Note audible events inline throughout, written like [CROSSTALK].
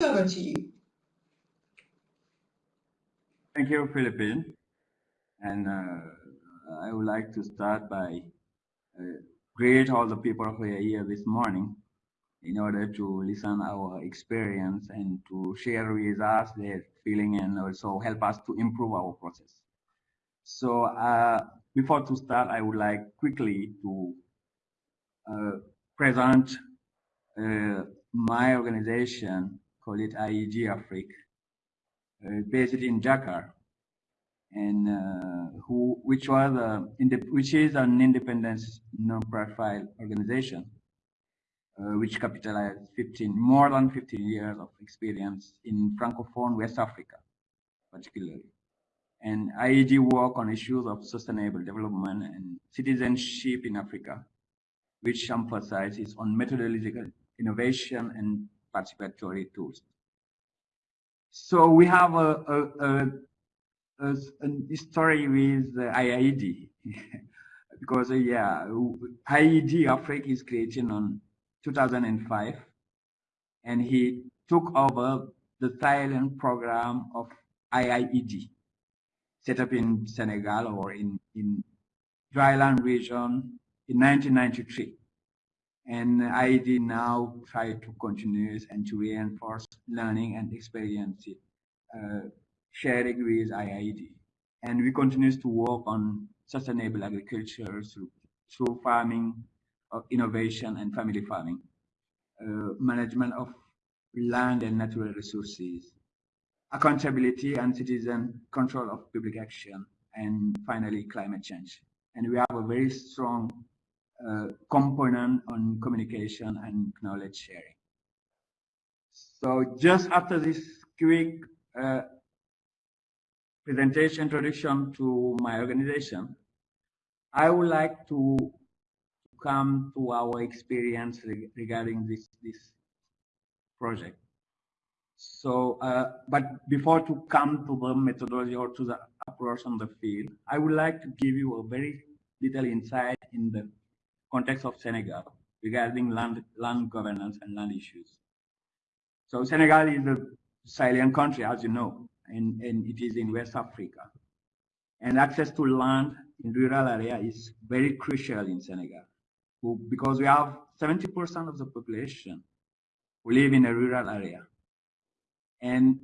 over to you. Thank you, Philippine. And uh, I would like to start by uh, greet all the people who are here this morning in order to listen our experience and to share with us their feeling and also help us to improve our process. So uh, before to start, I would like quickly to uh, present uh, my organization, call it IED Afrique, uh, based in Dakar, and uh, who, which was a, which is an independent non-profit organization, uh, which capitalized 15, more than 15 years of experience in Francophone West Africa, particularly. And IED work on issues of sustainable development and citizenship in Africa, which emphasizes on methodological innovation and participatory tools. So we have a, a, a, a story with IIED [LAUGHS] because yeah, IED Africa is created on 2005 and he took over the Dryland program of IIED set up in Senegal or in, in dryland region in 1993. And IED now try to continue and to reinforce learning and experience it, uh, sharing with IIED. And we continue to work on sustainable agriculture through, through farming, uh, innovation and family farming, uh, management of land and natural resources, accountability and citizen control of public action, and finally climate change. And we have a very strong component on communication and knowledge sharing. So just after this quick uh, presentation introduction to my organization, I would like to come to our experience regarding this, this project. So, uh, but before to come to the methodology or to the approach on the field, I would like to give you a very little insight in the context of Senegal regarding land, land governance and land issues. So Senegal is a Sahelian country, as you know, and, and it is in West Africa. And access to land in rural area is very crucial in Senegal who, because we have 70% of the population who live in a rural area. And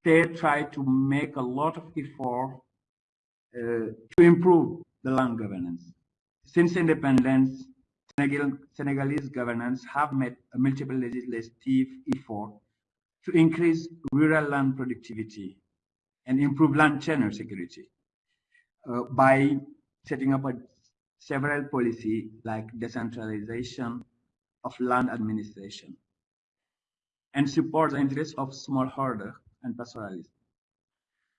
state try to make a lot of effort uh, to improve the land governance. Since independence, Senegal, Senegalese governance have made multiple legislative effort to increase rural land productivity and improve land tenure security uh, by setting up a, several policy like decentralization of land administration and support the interests of smallholder and pastoralists.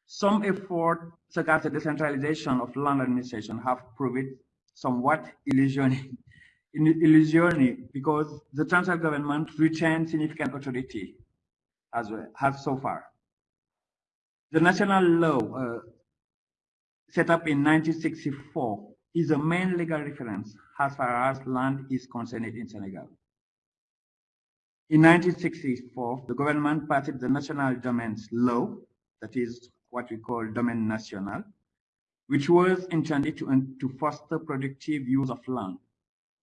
Some efforts, such as the decentralization of land administration, have proved somewhat illusioning, illusioning because the central government retained significant authority as well, has so far. The national law uh, set up in 1964 is the main legal reference as far as land is concerned in Senegal. In 1964, the government passed the National Domains Law, that is what we call Domaine National, which was intended to, to foster productive use of land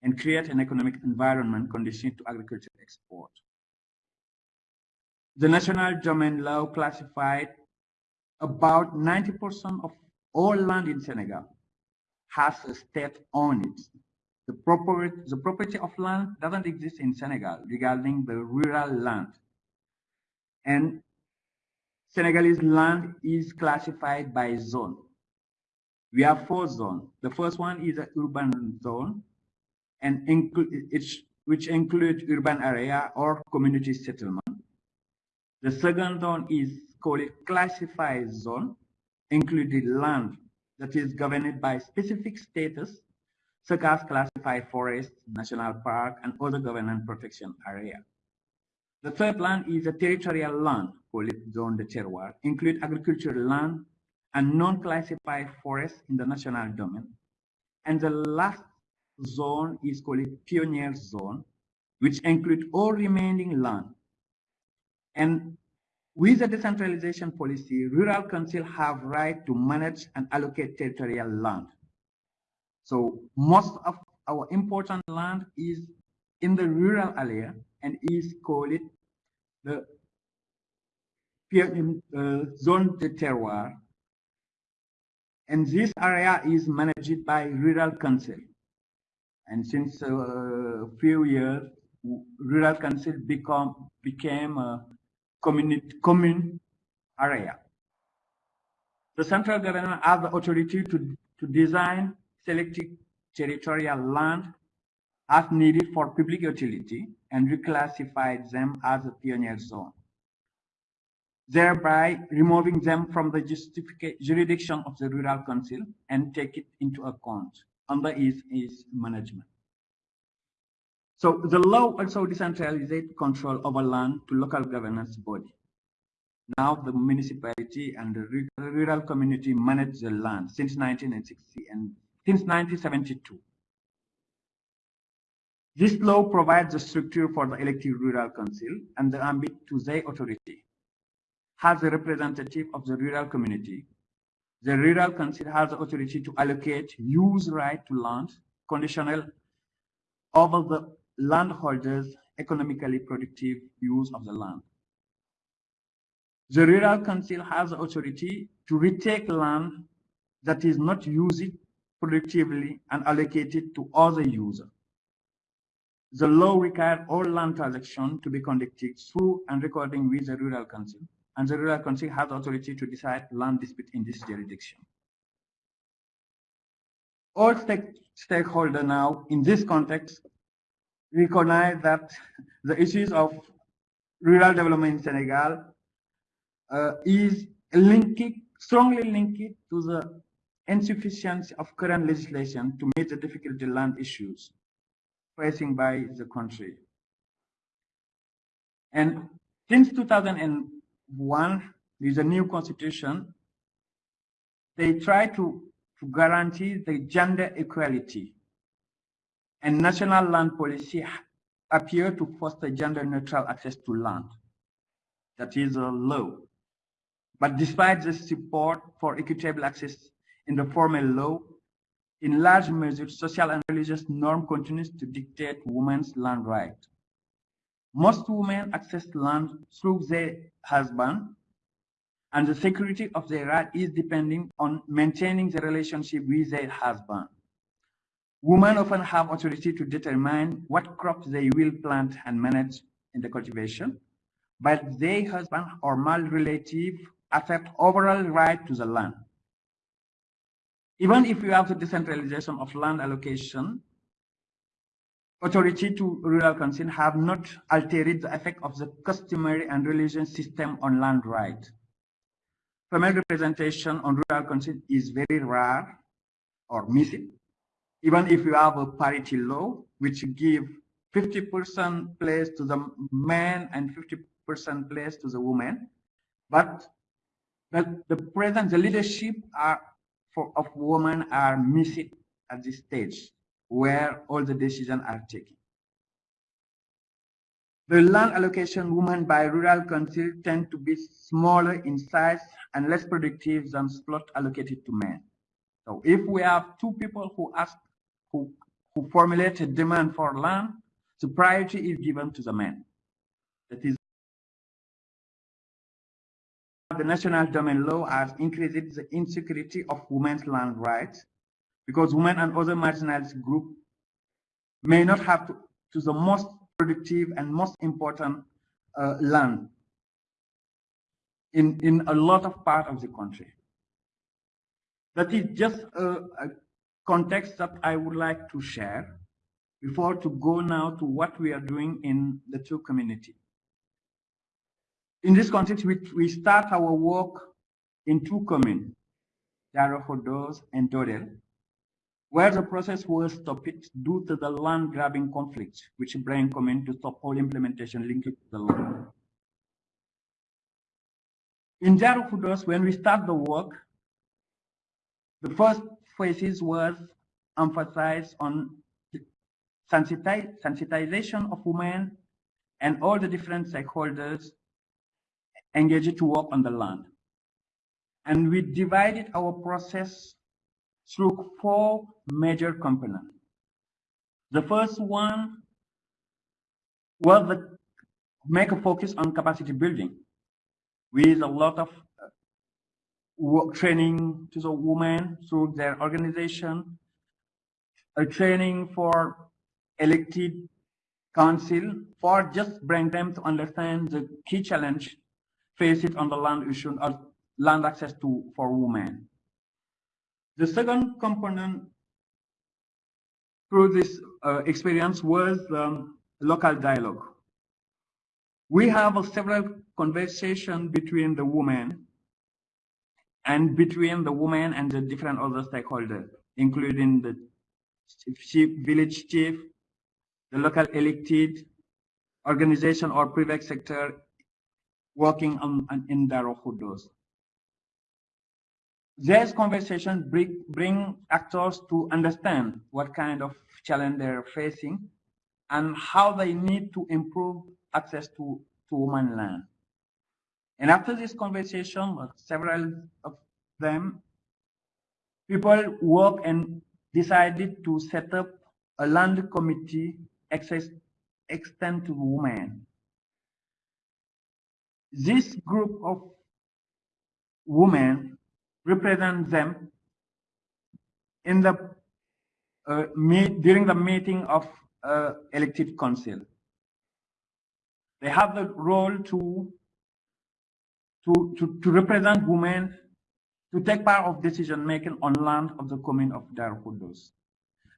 and create an economic environment conducive to agricultural export. The National Domain Law classified about 90% of all land in Senegal has a state on it. The the property of land doesn't exist in Senegal regarding the rural land. And Senegalese land is classified by zone. We have four zones. The first one is an urban zone, and which includes urban area or community settlement. The second zone is called a classified zone, including land that is governed by specific status, such as classified forest, national park, and other government protection area. The third land is a territorial land, called zone de terroir, include agricultural land and non-classified forests in the national domain. And the last zone is called pioneer zone, which includes all remaining land And with the decentralization policy, rural council have right to manage and allocate territorial land. So most of our important land is in the rural area and is called the uh, zone de terroir. And this area is managed by rural council. And since a uh, few years, rural council become became a community commune area. The central government has the authority to, to design selected territorial land as needed for public utility and reclassify them as a pioneer zone, thereby removing them from the jurisdiction of the rural council and take it into account under its, its management. So the law also decentralized control over land to local governance body. Now the municipality and the rural community manage the land since 1960 and since 1972. This law provides the structure for the elected rural council and the ambit to their authority. As a representative of the rural community, the rural council has the authority to allocate use right to land conditional over the landholders' economically productive use of the land. The rural council has the authority to retake land that is not used productively and allocate it to other users. The law requires all land transactions to be conducted through and recording with the rural council, and the rural council has authority to decide land dispute in this jurisdiction. All stake stakeholders now, in this context, recognize that the issues of rural development in Senegal uh, is strongly linked to the insufficiency of current legislation to meet the difficult land issues facing by the country. And since 2001, with the new constitution, they try to, to guarantee the gender equality and national land policy appear to foster gender neutral access to land. That is a law. But despite the support for equitable access in the formal law, in large measure, social and religious norm continues to dictate women's land right. Most women access land through their husband, and the security of their right is depending on maintaining the relationship with their husband. Women often have authority to determine what crops they will plant and manage in the cultivation, but their husband or male relative accept overall right to the land. Even if you have the decentralization of land allocation, authority to rural council have not altered the effect of the customary and religious system on land rights. Female representation on rural council is very rare or missing even if you have a parity law, which give 50% place to the men and 50% place to the women, but the, the present, the leadership are for, of women are missing at this stage where all the decisions are taken. The land allocation women by rural council tend to be smaller in size and less productive than plot allocated to men. So if we have two people who ask who, who formulate a demand for land, the priority is given to the men. That is, the national domain law has increased the insecurity of women's land rights because women and other marginalized groups may not have to, to the most productive and most important uh, land in, in a lot of part of the country. That is just a, a context that I would like to share before to go now to what we are doing in the two community. In this context, we, we start our work in two communes, Darou Khoudoss and Dodel, where the process was stopped due to the land grabbing conflict, which bring commune to stop all implementation linked to the land. In Khoudoss, when we start the work, the first phases was emphasized on sensitization of women and all the different stakeholders engaged to work on the land. And we divided our process through four major components. The first one was the make a focus on capacity building with a lot of uh, work training to the women through their organization, a training for elected council for just bring them to understand the key challenge faced on the land issue or land access to for women. The second component through this uh, experience was um, local dialogue. We have several conversations between the women and between the women and the different other stakeholders, including the chief, village chief, the local elected organization or private sector working on, on in Darou Khoudoss. This conversations bring, bring actors to understand what kind of challenge they're facing and how they need to improve access to, to women land. And after this conversation, several of them, people work and decided to set up a land committee access extend to women. This group of women represent them in the uh, meet, during the meeting of uh, elected council. They have the role to, to, to, to represent women to take part of decision making on land of the commune of Dar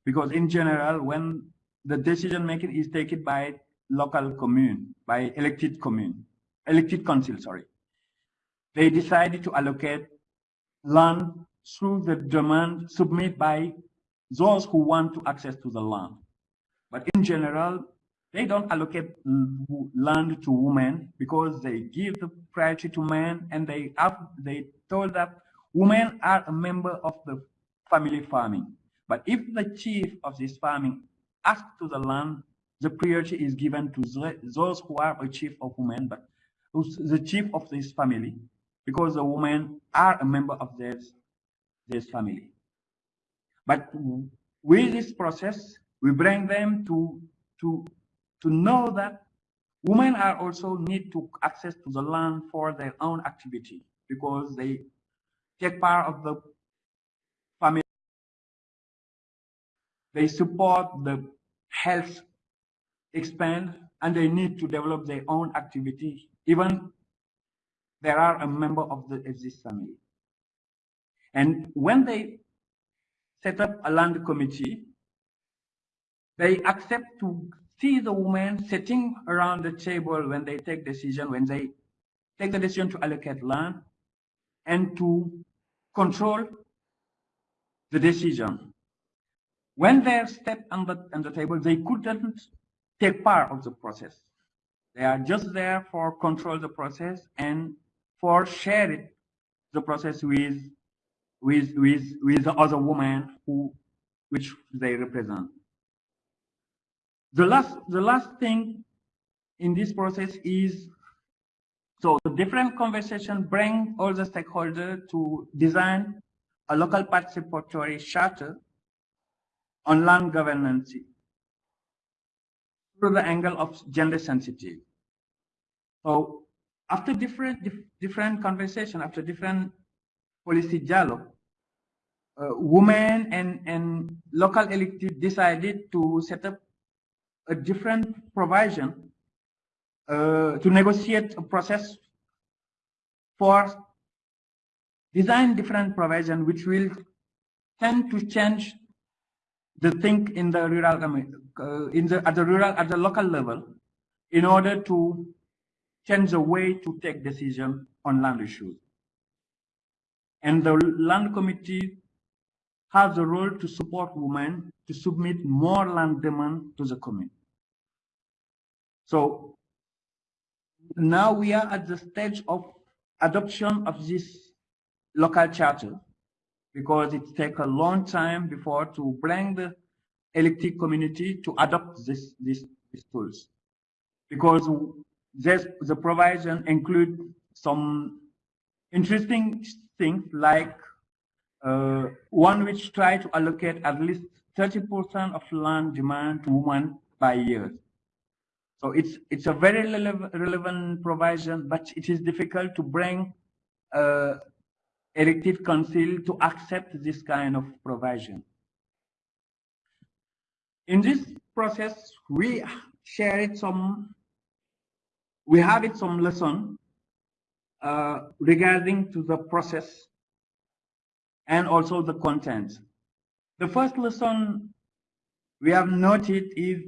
Because in general, when the decision making is taken by local commune, by elected commune, elected council, sorry. They decided to allocate land through the demand submitted by those who want to access to the land. But in general, they don't allocate land to women because they give the priority to men and they have, they told that women are a member of the family farming. But if the chief of this farming asks to the land, the priority is given to those who are a chief of women, but the chief of this family, because the women are a member of this, this family. But with this process, we bring them to, to, to know that women are also need to access to the land for their own activity because they take part of the family. They support the health expand and they need to develop their own activity even there are a member of the of family. And when they set up a land committee, they accept to see the women sitting around the table when they take decision, when they take the decision to allocate land and to control the decision. When they step on the, on the table, they couldn't take part of the process. They are just there for control the process and for sharing the process with with with with the other women who which they represent. The last the last thing in this process is so the different conversation bring all the stakeholders to design a local participatory charter on land governance through the angle of gender sensitive. So after different dif different conversation, after different policy dialogue, uh, women and, and local elected decided to set up a different provision uh, to negotiate a process for design different provision which will tend to change the thing in the rural uh, in the at the rural at the local level in order to change the way to take decision on land issues and the land committee has a role to support women to submit more land demand to the commune. So now we are at the stage of adoption of this local charter because it takes a long time before to bring the elected community to adopt this, this, these tools. Because this, the provision include some interesting things like uh, one which try to allocate at least 30% of land demand to women by year. So it's it's a very relevant provision, but it is difficult to bring uh, elected council to accept this kind of provision. In this process, we shared some, we have it some lesson uh, regarding to the process and also the content. The first lesson we have noted is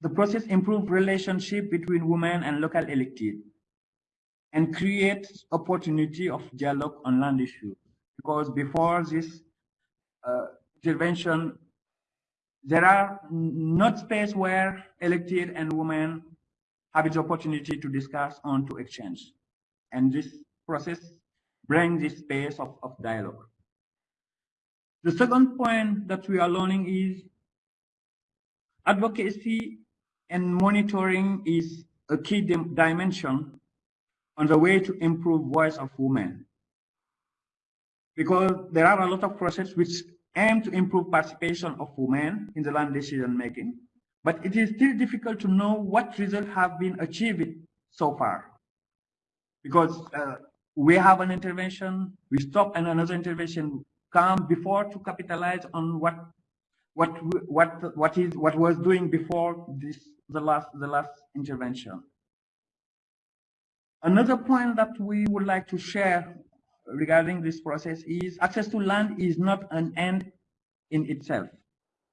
the process improve relationship between women and local elected and creates opportunity of dialogue on land issues. Because before this uh, intervention, there are not space where elected and women have the opportunity to discuss on to exchange. And this process brings this space of, of dialogue. The second point that we are learning is advocacy and monitoring is a key dimension on the way to improve voice of women. Because there are a lot of processes which aim to improve participation of women in the land decision making, but it is still difficult to know what results have been achieved so far. Because uh, we have an intervention, we stop and another intervention come before to capitalize on what what what what is what was doing before this the last the last intervention. Another point that we would like to share regarding this process is access to land is not an end in itself.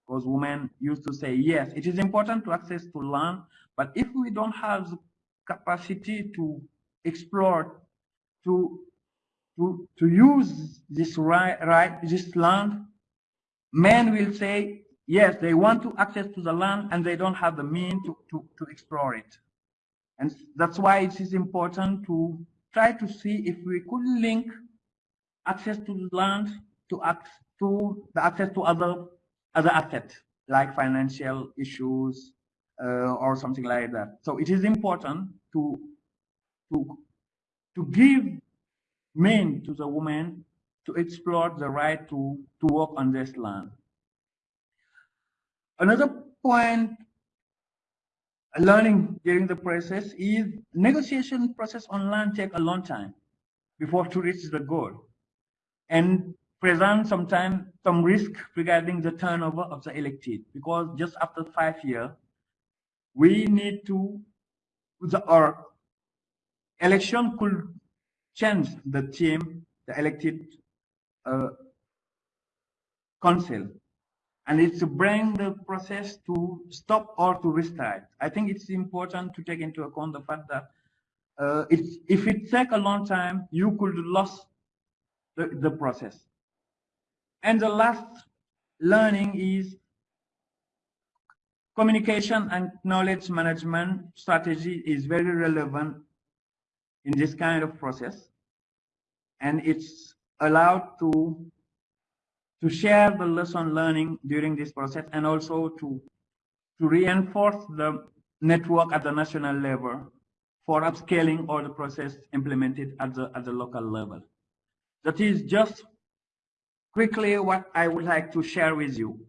Because women used to say, yes, it is important to access to land, but if we don't have the capacity to explore, to to to use this right, right this land, men will say, yes, they want to access to the land and they don't have the means to, to, to explore it. And that's why it is important to try to see if we could link access to land to, to the access to other other assets like financial issues uh, or something like that. So it is important to to to give men to the women to explore the right to to work on this land. Another point learning during the process is negotiation process on land take a long time before to reach the goal and present sometimes some risk regarding the turnover of the elected because just after five years we need to the our election could change the team the elected uh, council and it's to bring the process to stop or to restart. I think it's important to take into account the fact that uh, if it takes a long time, you could lose the, the process. And the last learning is communication and knowledge management strategy is very relevant in this kind of process. And it's allowed to to share the lesson learning during this process and also to, to reinforce the network at the national level for upscaling all the process implemented at the, at the local level. That is just quickly what I would like to share with you.